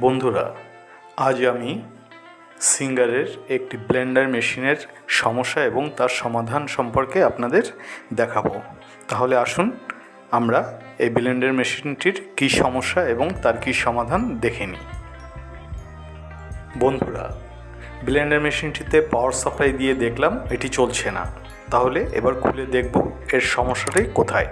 বন্ধুরা, আজ আমি সিঙ্গারের একটি ব্লেন্ডার মেশিনের সমস্যা এবং তার সমাধান সম্পর্কে আপনাদের দেখাবো। তাহলে আসুন আমরা এই ব্লেন্ডার মেশিনটির কী সমস্যা এবং তার কী সমাধান দেখে নিই। বন্ধুরা, ব্লেন্ডার মেশিনটিতে পাওয়ার সাপ্লাই দিয়ে দেখলাম এটি চলছে না। তাহলে এবার খুলে দেখব এর সমস্যাটাই কোথায়।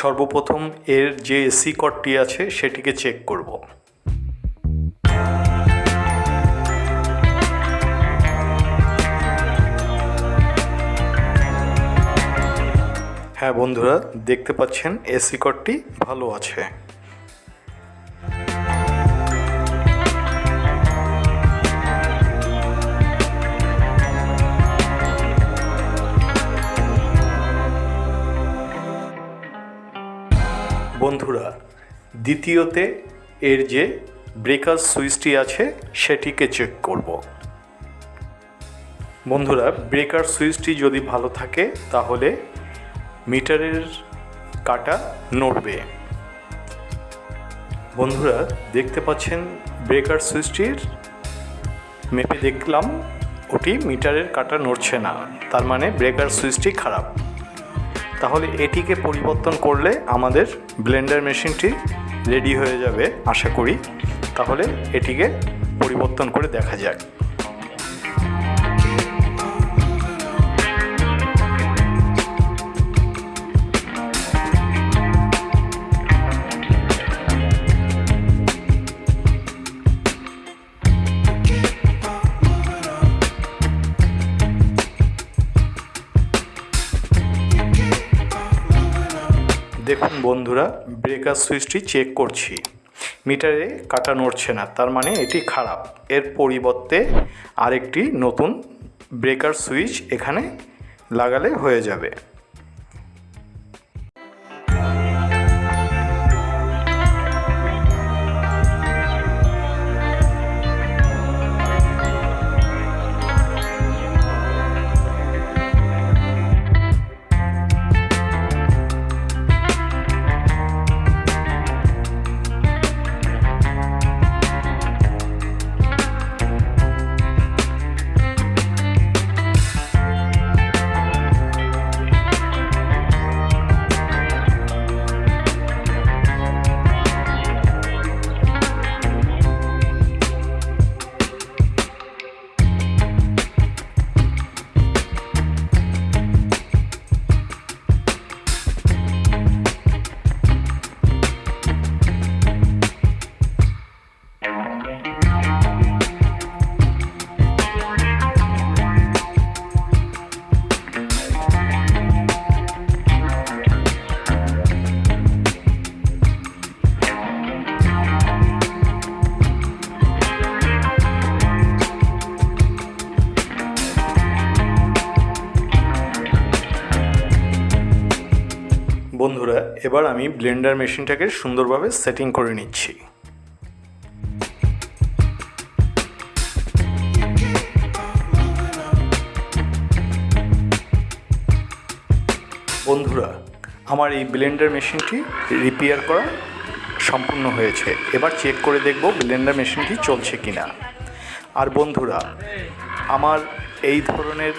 সর্বপ্রথম এর যে এসি কর্ডটি আছে সেটিকে চেক করব। হ্যাঁ বন্ধুরা, দেখতে পাচ্ছেন এসি কর্ডটি ভালো আছে। বন্ধুরা, দ্বিতীয়তে এর যে ব্রেকার সুইচটি আছে, সেটিকে চেক করব। বন্ধুরা ব্রেকার সুইচটি যদি ভালো থাকে, তাহলে মিটারের কাটা নড়বে। বন্ধুরা, দেখতে পাচ্ছেন ব্রেকার সুইচটির মেপে দেখলাম, ওটি মিটারের কাটা নড়ছে না। তার মানে ব্রেকার সুইচটি খারাপ। তাহলে এটিকে পরিবর্তন করলে আমাদের ব্লেন্ডার মেশিনটি রেডি হয়ে যাবে, আশা করি। তাহলে এটিকে পরিবর্তন করে দেখা যাক। দেখুন বন্ধুরা ব্রেকার সুইচটি চেক করছি। মিটারে কাটা নড়ছে না, তার মানে এটি খারাপ। এর পরিবর্তে আরেকটি নতুন ব্রেকার সুইচ এখানে লাগালে হয়ে যাবে। বন্ধুরা, এবার আমি ব্লেন্ডার মেশিনটাকে সুন্দরভাবে সেটিং করে নিচ্ছি। বন্ধুরা, আমার এই ব্লেন্ডার মেশিনটি রিপেয়ার করা সম্পূর্ণ হয়েছে। এবার চেক করে দেখব ব্লেন্ডার মেশিনটি চলছে কিনা। আর বন্ধুরা, আমার এই ধরনের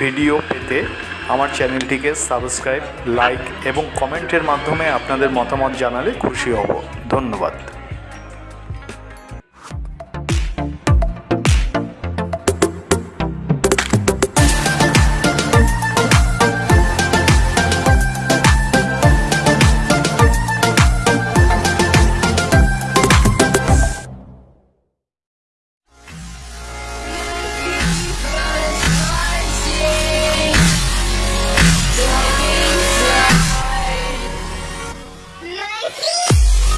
ভিডিও পেতে আমার চ্যানেলটিকে সাবস্ক্রাইব লাইক এবং কমেন্টের মাধ্যমে আপনাদের মতামত জানালে খুশি হব। ধন্যবাদ।